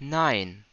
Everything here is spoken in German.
nein.